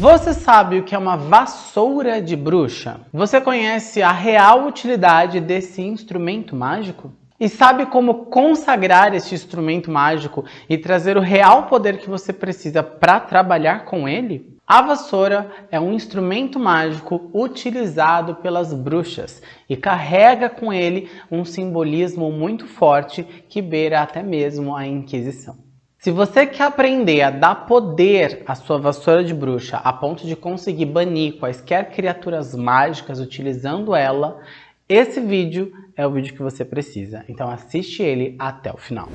Você sabe o que é uma vassoura de bruxa? Você conhece a real utilidade desse instrumento mágico? E sabe como consagrar este instrumento mágico e trazer o real poder que você precisa para trabalhar com ele? A vassoura é um instrumento mágico utilizado pelas bruxas e carrega com ele um simbolismo muito forte que beira até mesmo a Inquisição. Se você quer aprender a dar poder à sua vassoura de bruxa a ponto de conseguir banir quaisquer criaturas mágicas utilizando ela, esse vídeo é o vídeo que você precisa. Então assiste ele até o final.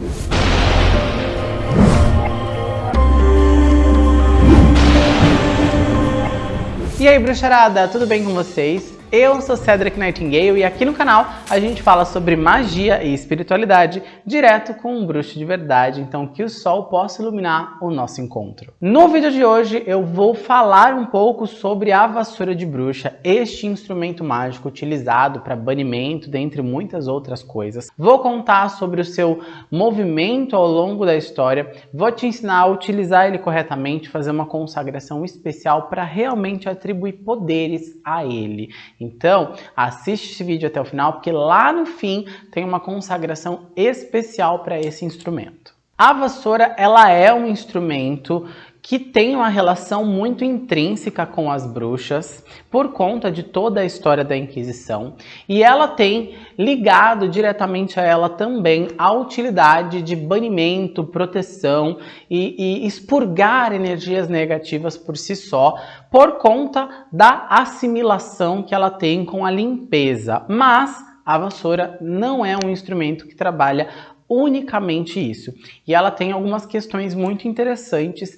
E aí, bruxarada, tudo bem com vocês? Eu sou Cedric Nightingale e aqui no canal a gente fala sobre magia e espiritualidade direto com um bruxo de verdade, então que o sol possa iluminar o nosso encontro. No vídeo de hoje eu vou falar um pouco sobre a vassoura de bruxa, este instrumento mágico utilizado para banimento, dentre muitas outras coisas. Vou contar sobre o seu movimento ao longo da história, vou te ensinar a utilizar ele corretamente, fazer uma consagração especial para realmente atribuir poderes a ele. Então, assiste esse vídeo até o final, porque lá no fim tem uma consagração especial para esse instrumento. A vassoura, ela é um instrumento que tem uma relação muito intrínseca com as bruxas por conta de toda a história da Inquisição e ela tem ligado diretamente a ela também a utilidade de banimento, proteção e, e expurgar energias negativas por si só por conta da assimilação que ela tem com a limpeza. Mas a vassoura não é um instrumento que trabalha unicamente isso. E ela tem algumas questões muito interessantes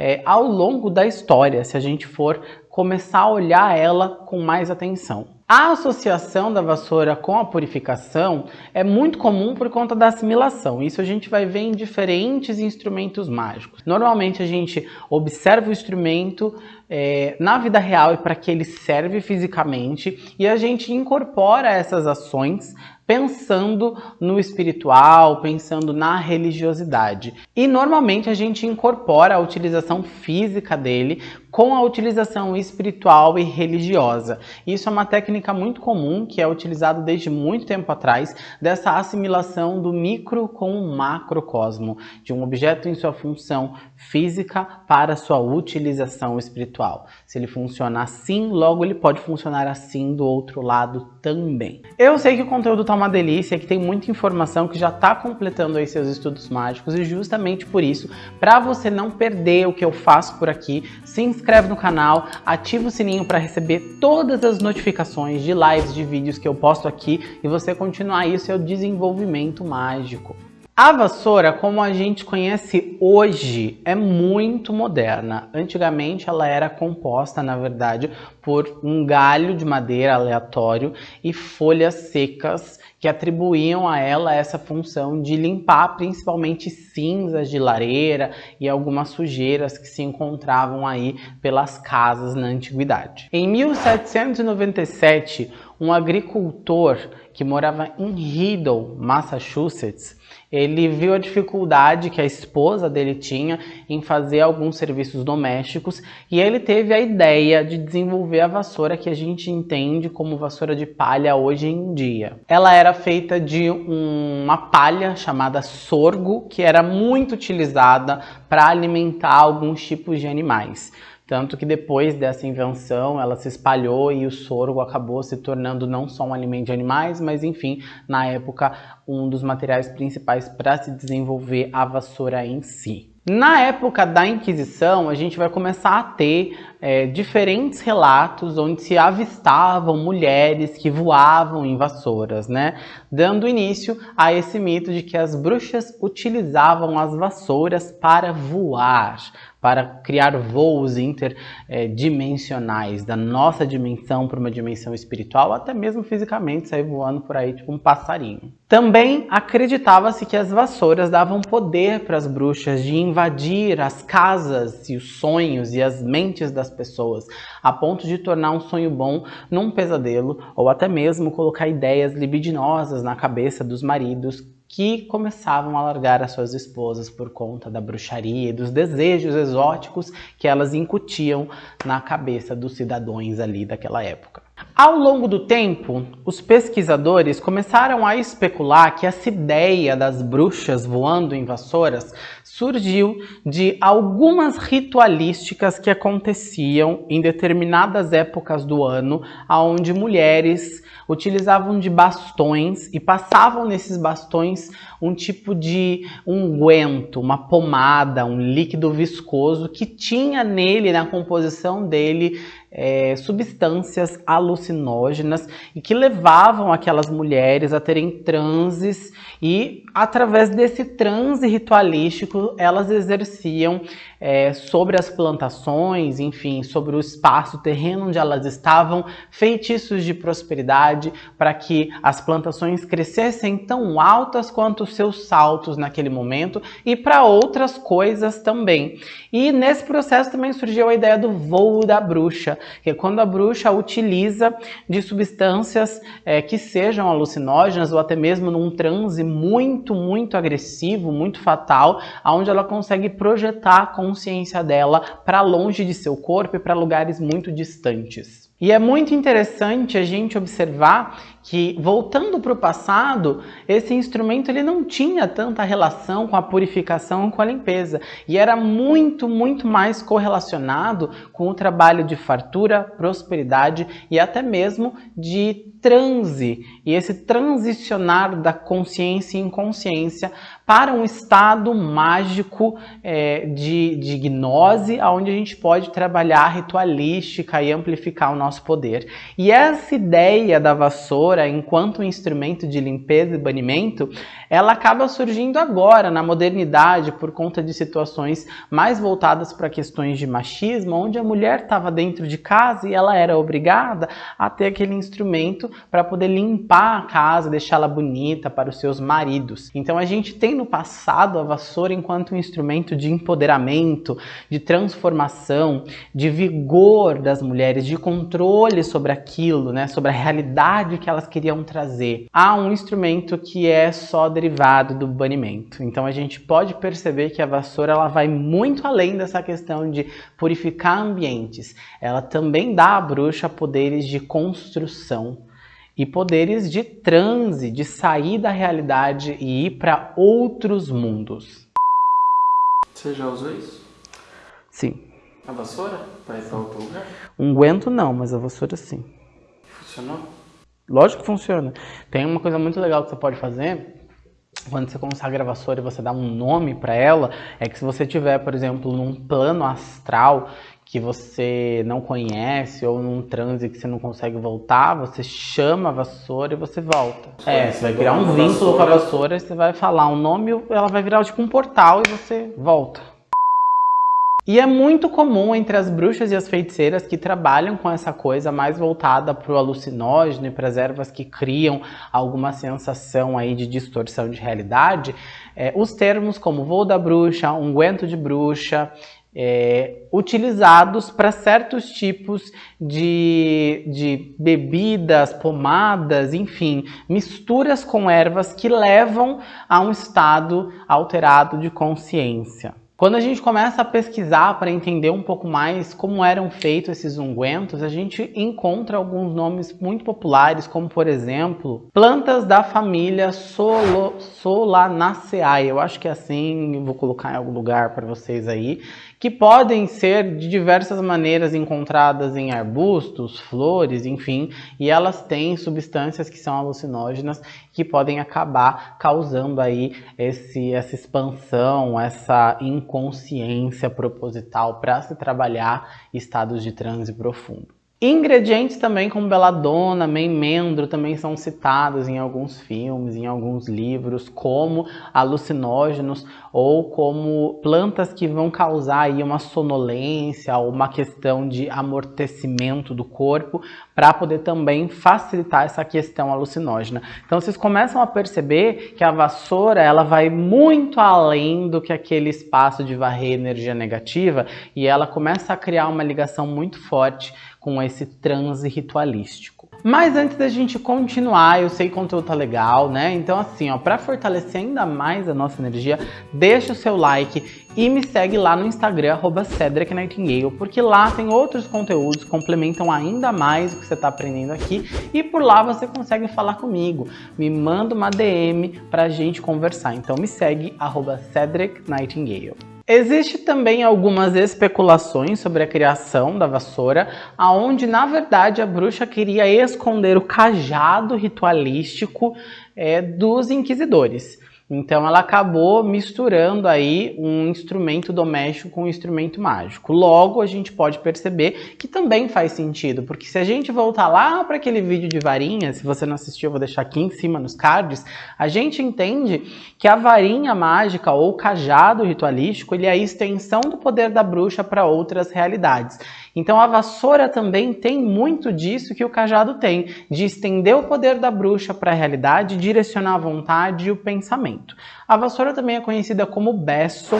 é, ao longo da história, se a gente for começar a olhar ela com mais atenção. A associação da vassoura com a purificação é muito comum por conta da assimilação. Isso a gente vai ver em diferentes instrumentos mágicos. Normalmente a gente observa o instrumento é, na vida real e para que ele serve fisicamente e a gente incorpora essas ações pensando no espiritual, pensando na religiosidade. E normalmente a gente incorpora a utilização física dele com a utilização espiritual e religiosa. Isso é uma técnica muito comum que é utilizada desde muito tempo atrás, dessa assimilação do micro com o macrocosmo, de um objeto em sua função física para sua utilização espiritual. Se ele funciona assim, logo ele pode funcionar assim do outro lado também. Eu sei que o conteúdo está uma delícia, que tem muita informação, que já está completando aí seus estudos mágicos e justamente por isso, para você não perder o que eu faço por aqui, se inscreve no canal, ativa o sininho para receber todas as notificações de lives, de vídeos que eu posto aqui e você continuar aí o seu desenvolvimento mágico. A vassoura, como a gente conhece hoje, é muito moderna. Antigamente ela era composta, na verdade, por um galho de madeira aleatório e folhas secas que atribuíam a ela essa função de limpar principalmente cinzas de lareira e algumas sujeiras que se encontravam aí pelas casas na antiguidade. Em 1797, um agricultor que morava em Riddle, Massachusetts, ele viu a dificuldade que a esposa dele tinha em fazer alguns serviços domésticos e ele teve a ideia de desenvolver a vassoura que a gente entende como vassoura de palha hoje em dia. Ela era feita de uma palha chamada sorgo, que era muito utilizada para alimentar alguns tipos de animais. Tanto que depois dessa invenção ela se espalhou e o sorgo acabou se tornando não só um alimento de animais, mas enfim, na época, um dos materiais principais para se desenvolver a vassoura em si. Na época da Inquisição, a gente vai começar a ter é, diferentes relatos onde se avistavam mulheres que voavam em vassouras, né? Dando início a esse mito de que as bruxas utilizavam as vassouras para voar, para criar voos interdimensionais da nossa dimensão para uma dimensão espiritual, até mesmo fisicamente sair voando por aí tipo um passarinho. Também acreditava-se que as vassouras davam poder para as bruxas de invadir as casas e os sonhos e as mentes das pessoas, a ponto de tornar um sonho bom num pesadelo ou até mesmo colocar ideias libidinosas na cabeça dos maridos que começavam a largar as suas esposas por conta da bruxaria e dos desejos exóticos que elas incutiam na cabeça dos cidadãos ali daquela época. Ao longo do tempo, os pesquisadores começaram a especular que essa ideia das bruxas voando em vassouras surgiu de algumas ritualísticas que aconteciam em determinadas épocas do ano, onde mulheres utilizavam de bastões e passavam nesses bastões um tipo de unguento, uma pomada, um líquido viscoso que tinha nele, na composição dele, é, substâncias alucinógenas e que levavam aquelas mulheres a terem transes e através desse transe ritualístico elas exerciam é, sobre as plantações, enfim, sobre o espaço, o terreno onde elas estavam, feitiços de prosperidade para que as plantações crescessem tão altas quanto os seus saltos naquele momento e para outras coisas também. E nesse processo também surgiu a ideia do voo da bruxa, que é quando a bruxa utiliza de substâncias é, que sejam alucinógenas ou até mesmo num transe muito, muito agressivo, muito fatal, onde ela consegue projetar a consciência dela para longe de seu corpo e para lugares muito distantes. E é muito interessante a gente observar que, voltando para o passado, esse instrumento ele não tinha tanta relação com a purificação, com a limpeza. E era muito, muito mais correlacionado com o trabalho de fartura, prosperidade e até mesmo de transe. E esse transicionar da consciência e inconsciência para um estado mágico é, de, de gnose, onde a gente pode trabalhar ritualística e amplificar o nosso poder. E essa ideia da vassoura enquanto um instrumento de limpeza e banimento, ela acaba surgindo agora, na modernidade, por conta de situações mais voltadas para questões de machismo, onde a mulher estava dentro de casa e ela era obrigada a ter aquele instrumento para poder limpar a casa, deixá-la bonita para os seus maridos. Então a gente tem no passado a vassoura enquanto um instrumento de empoderamento, de transformação, de vigor das mulheres, de controle sobre aquilo, né, sobre a realidade que elas queriam trazer. Há um instrumento que é só derivado do banimento. Então a gente pode perceber que a vassoura ela vai muito além dessa questão de purificar ambientes. Ela também dá à bruxa poderes de construção e poderes de transe, de sair da realidade e ir para outros mundos. Você já usou isso? Sim. A vassoura? Para ir para outro lugar? Unguento não, mas a vassoura sim. Funcionou? Lógico que funciona. Tem uma coisa muito legal que você pode fazer quando você consagra a vassoura e você dá um nome para ela, é que se você tiver, por exemplo, num plano astral que você não conhece ou num transe que você não consegue voltar, você chama a vassoura e você volta. É, você vai criar um vínculo com a vassoura, e você vai falar um nome, ela vai virar tipo um portal e você volta. E é muito comum entre as bruxas e as feiticeiras que trabalham com essa coisa mais voltada para o alucinógeno e para as ervas que criam alguma sensação aí de distorção de realidade, é, os termos como voo da bruxa, unguento de bruxa, é, utilizados para certos tipos de, de bebidas, pomadas, enfim, misturas com ervas que levam a um estado alterado de consciência. Quando a gente começa a pesquisar para entender um pouco mais como eram feitos esses ungüentos, a gente encontra alguns nomes muito populares, como por exemplo, plantas da família Solo, Solanaceae. Eu acho que é assim, vou colocar em algum lugar para vocês aí, que podem ser de diversas maneiras encontradas em arbustos, flores, enfim, e elas têm substâncias que são alucinógenas que podem acabar causando aí esse, essa expansão, essa inconsciência proposital para se trabalhar estados de transe profundo. Ingredientes também como beladona, memendro também são citados em alguns filmes, em alguns livros, como alucinógenos ou como plantas que vão causar aí uma sonolência ou uma questão de amortecimento do corpo para poder também facilitar essa questão alucinógena. Então vocês começam a perceber que a vassoura ela vai muito além do que aquele espaço de varrer energia negativa e ela começa a criar uma ligação muito forte com esse transe ritualístico. Mas antes da gente continuar, eu sei que o conteúdo tá legal, né? Então assim, ó, para fortalecer ainda mais a nossa energia, deixa o seu like e me segue lá no Instagram, arroba Cedric Nightingale, porque lá tem outros conteúdos que complementam ainda mais o que você está aprendendo aqui e por lá você consegue falar comigo. Me manda uma DM pra gente conversar. Então me segue, arroba Cedric Nightingale. Existe também algumas especulações sobre a criação da vassoura, aonde na verdade a bruxa queria esconder o cajado ritualístico é, dos inquisidores. Então ela acabou misturando aí um instrumento doméstico com um instrumento mágico. Logo, a gente pode perceber que também faz sentido, porque se a gente voltar lá para aquele vídeo de varinha, se você não assistiu, eu vou deixar aqui em cima nos cards, a gente entende que a varinha mágica ou cajado ritualístico, ele é a extensão do poder da bruxa para outras realidades. Então a vassoura também tem muito disso que o cajado tem, de estender o poder da bruxa para a realidade, direcionar a vontade e o pensamento. A vassoura também é conhecida como Besson,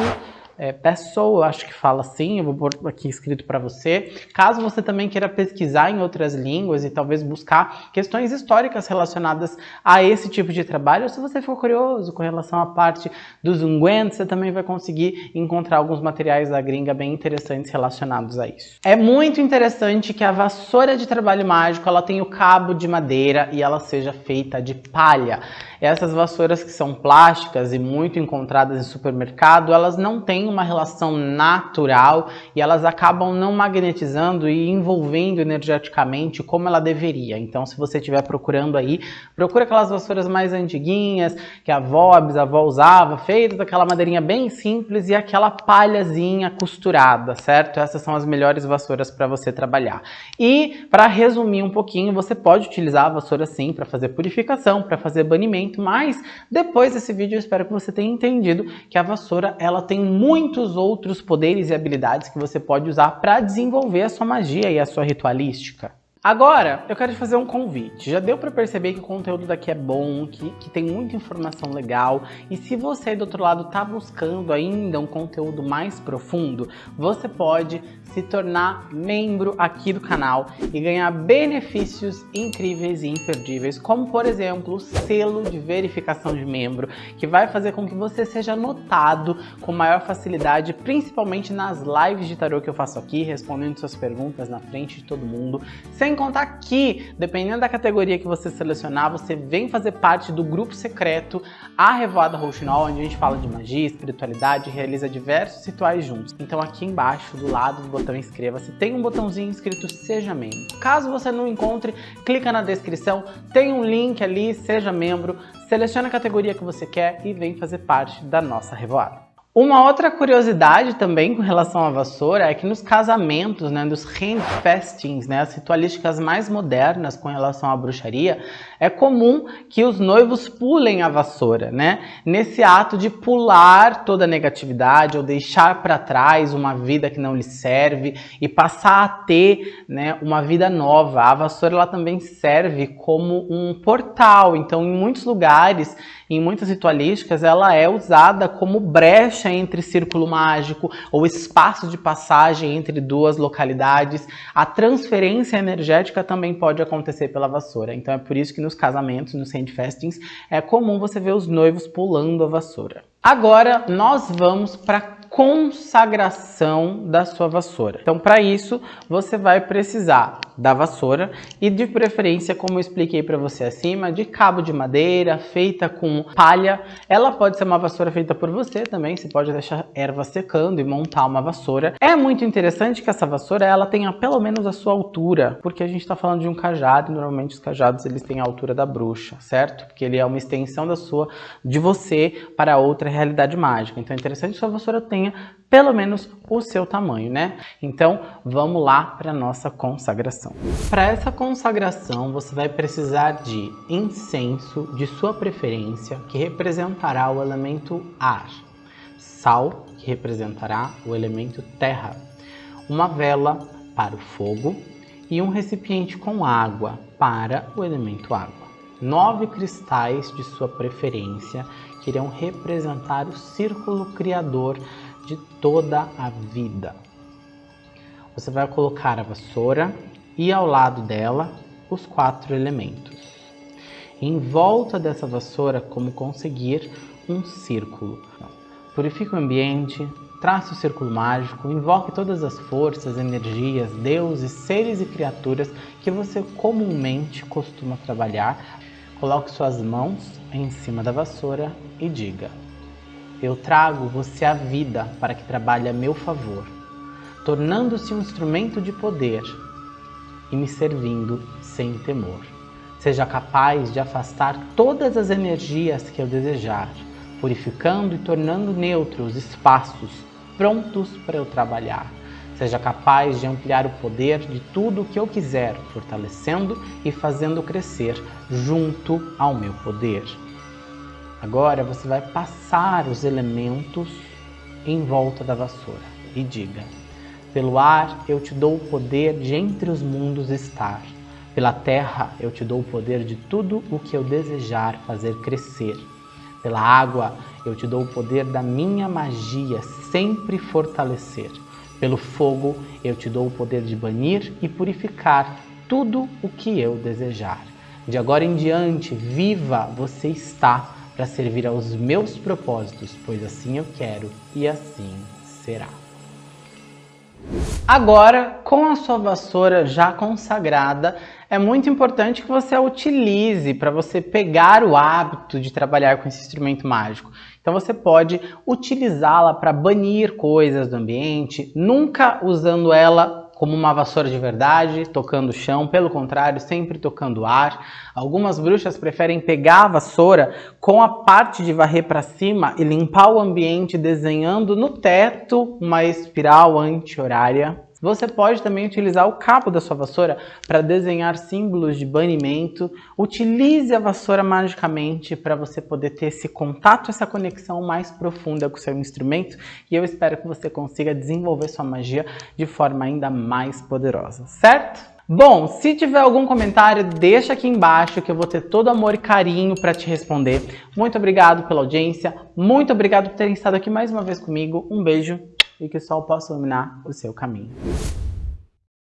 é, pessoa, acho que fala assim, eu vou pôr aqui escrito para você. Caso você também queira pesquisar em outras línguas e talvez buscar questões históricas relacionadas a esse tipo de trabalho, ou se você for curioso com relação à parte dos ungüentos, você também vai conseguir encontrar alguns materiais da gringa bem interessantes relacionados a isso. É muito interessante que a vassoura de trabalho mágico, ela tenha o cabo de madeira e ela seja feita de palha. Essas vassouras que são plásticas e muito encontradas em supermercado, elas não têm uma relação natural e elas acabam não magnetizando e envolvendo energeticamente como ela deveria. Então, se você estiver procurando aí, procura aquelas vassouras mais antiguinhas que a avó, a bisavó usava, feitas daquela madeirinha bem simples e aquela palhazinha costurada, certo? Essas são as melhores vassouras para você trabalhar. E, para resumir um pouquinho, você pode utilizar a vassoura sim para fazer purificação, para fazer banimento, mas depois desse vídeo eu espero que você tenha entendido que a vassoura ela tem muitos outros poderes e habilidades que você pode usar para desenvolver a sua magia e a sua ritualística. Agora, eu quero te fazer um convite. Já deu para perceber que o conteúdo daqui é bom, que, que tem muita informação legal. E se você do outro lado está buscando ainda um conteúdo mais profundo, você pode se tornar membro aqui do canal e ganhar benefícios incríveis e imperdíveis, como por exemplo o selo de verificação de membro, que vai fazer com que você seja notado com maior facilidade, principalmente nas lives de tarô que eu faço aqui, respondendo suas perguntas na frente de todo mundo. Sem contar que, dependendo da categoria que você selecionar, você vem fazer parte do grupo secreto A Revoada Rouxinol, onde a gente fala de magia, espiritualidade realiza diversos rituais juntos. Então aqui embaixo, do lado do botão inscreva-se, tem um botãozinho escrito seja membro. Caso você não encontre, clica na descrição, tem um link ali, seja membro, seleciona a categoria que você quer e vem fazer parte da nossa revoada. Uma outra curiosidade também com relação à vassoura é que nos casamentos, né, dos handfestings, né, as ritualísticas mais modernas com relação à bruxaria, é comum que os noivos pulem a vassoura, né, nesse ato de pular toda a negatividade ou deixar para trás uma vida que não lhe serve e passar a ter, né, uma vida nova. A vassoura ela também serve como um portal, então em muitos lugares em muitas ritualísticas, ela é usada como brecha entre círculo mágico ou espaço de passagem entre duas localidades. A transferência energética também pode acontecer pela vassoura. Então é por isso que nos casamentos, nos handfestings, é comum você ver os noivos pulando a vassoura. Agora nós vamos para consagração da sua vassoura. Então, para isso, você vai precisar da vassoura e de preferência, como eu expliquei para você acima, de cabo de madeira feita com palha. Ela pode ser uma vassoura feita por você também, você pode deixar erva secando e montar uma vassoura. É muito interessante que essa vassoura ela tenha pelo menos a sua altura, porque a gente está falando de um cajado e normalmente os cajados eles têm a altura da bruxa, certo? Porque ele é uma extensão da sua, de você para outra realidade mágica. Então é interessante que sua vassoura tenha pelo menos o seu tamanho, né? Então, vamos lá para nossa consagração. Para essa consagração, você vai precisar de incenso de sua preferência, que representará o elemento ar, sal, que representará o elemento terra, uma vela para o fogo e um recipiente com água para o elemento água. Nove cristais de sua preferência que irão representar o círculo criador de toda a vida. Você vai colocar a vassoura e ao lado dela os quatro elementos. Em volta dessa vassoura, como conseguir um círculo. Purifique o ambiente, trace o círculo mágico, invoque todas as forças, energias, deuses, seres e criaturas que você comumente costuma trabalhar. Coloque suas mãos em cima da vassoura e diga Eu trago você à vida para que trabalhe a meu favor, tornando-se um instrumento de poder e me servindo sem temor. Seja capaz de afastar todas as energias que eu desejar, purificando e tornando neutros espaços prontos para eu trabalhar. Seja capaz de ampliar o poder de tudo o que eu quiser, fortalecendo e fazendo crescer junto ao meu poder. Agora você vai passar os elementos em volta da vassoura e diga: Pelo ar eu te dou o poder de entre os mundos estar. Pela terra eu te dou o poder de tudo o que eu desejar fazer crescer. Pela água eu te dou o poder da minha magia sempre fortalecer. Pelo fogo eu te dou o poder de banir e purificar tudo o que eu desejar. De agora em diante, viva você está para servir aos meus propósitos, pois assim eu quero e assim será. Agora, com a sua vassoura já consagrada, é muito importante que você a utilize para você pegar o hábito de trabalhar com esse instrumento mágico. Então você pode utilizá-la para banir coisas do ambiente, nunca usando ela como uma vassoura de verdade, tocando o chão, pelo contrário, sempre tocando ar. Algumas bruxas preferem pegar a vassoura com a parte de varrer para cima e limpar o ambiente desenhando no teto uma espiral anti-horária você pode também utilizar o cabo da sua vassoura para desenhar símbolos de banimento. Utilize a vassoura magicamente para você poder ter esse contato, essa conexão mais profunda com o seu instrumento. E eu espero que você consiga desenvolver sua magia de forma ainda mais poderosa, certo? Bom, se tiver algum comentário, deixa aqui embaixo que eu vou ter todo amor e carinho para te responder. Muito obrigado pela audiência, muito obrigado por terem estado aqui mais uma vez comigo. Um beijo e que o sol possa iluminar o seu caminho.